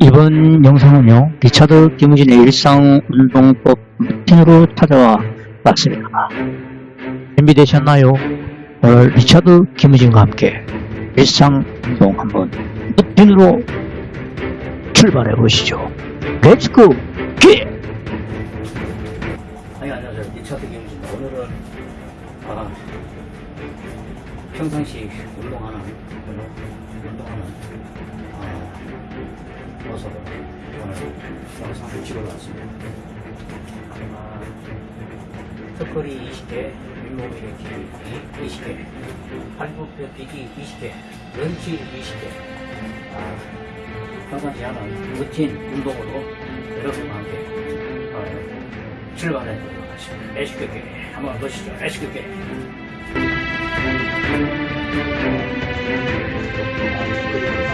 이번 영상은요, 리차드 김우진의 일상운동법 루틴으로 찾아와 봤습니다. 준비되셨나요? 오늘 리차드 김우진과 함께 일상운동 한번 루틴으로 출발해 보시죠. Let's go! 기! 아니 안녕하세요 리차드 김입니다 오늘은 아, 평상시 운동하는 운동, 운동하는 아, 모습을 오늘 영상을 찍어봤습니다 아, 턱걸이 20개 윗몸 일으키기 20개 팔굽혀 펴기 20개 런치 20개 아, 평상시 하는 루틴 운동으로 여러분과 함께 어, 출발해 보도록 하겠습니다. 레시피게 한번 보시죠. 레시피게. 중심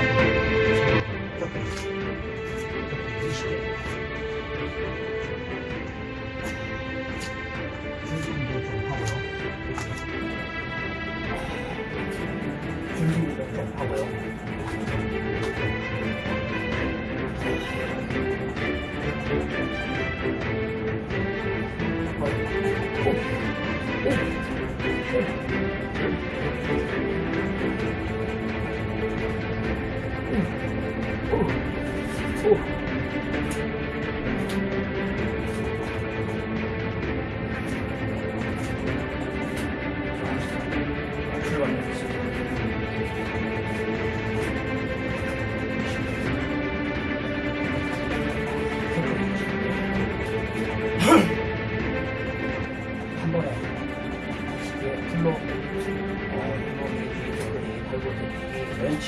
부터 좀하 이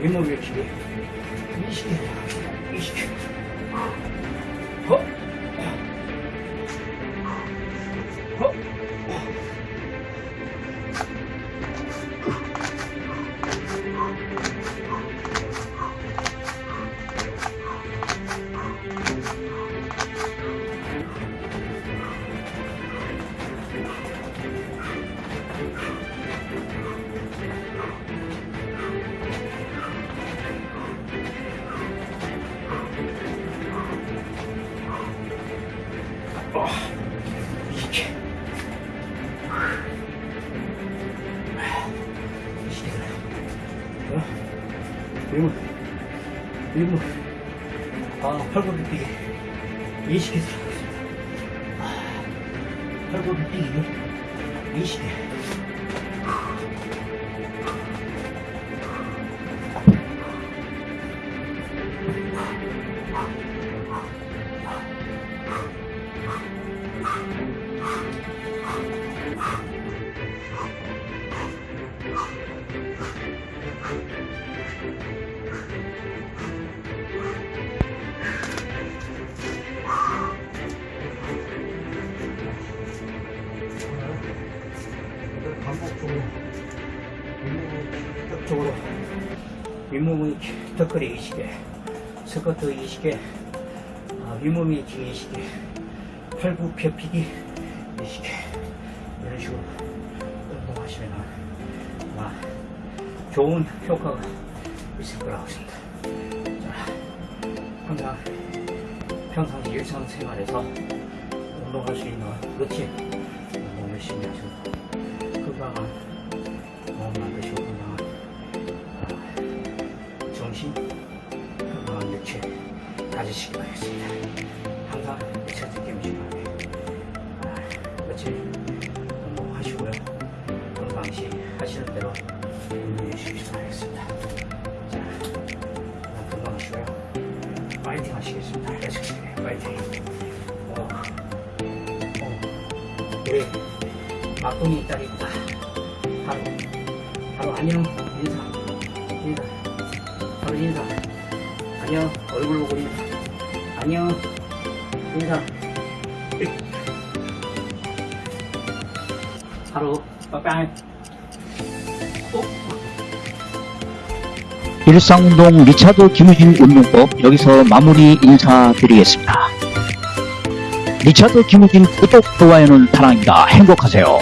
20개. 20개. 허. 어. 이렇게. 이렇게. 어? 윗몸. 윗몸. 아, 팔굽혀 뛰기. 20개 들어가겠습니다. 아, 팔굽혀 뛰기. 20개. 반 쪽으로 윗몸의 턱걸이 20개 스쿼트 20개 아, 윗몸이 20개 팔굽혀 펴기 20개 이런 식으로 좋은 효과가 있을 거라고 생각합니다. 자, 항상 평상시 일상생활에서 운동할 수 있는 루틴 운동 열심히 하시고 건강한 몸 만드시고 건강한 아, 정신 건강한 육체 가지시기 바라겠습니다. 항상 리차드 김신하게 며칠 운동하시고요. 평상시 하시는 대로 바라겠습니다. 자, 건강하시고요. 파이팅 하시겠습니다. 알겠습니다. 파이팅. 어, 어, 우리 막둥이 딸입니다. 바로, 바로 안녕, 인사, 인사, 바로 인사. 안녕, 얼굴 보고 인사. 안녕, 인사. 바로, 빠빠이. 꼭. 일상운동 리차드 김우진 운동법 여기서 마무리 인사드리겠습니다. 리차드 김우진 구독, 좋아요는 사랑입니다. 행복하세요.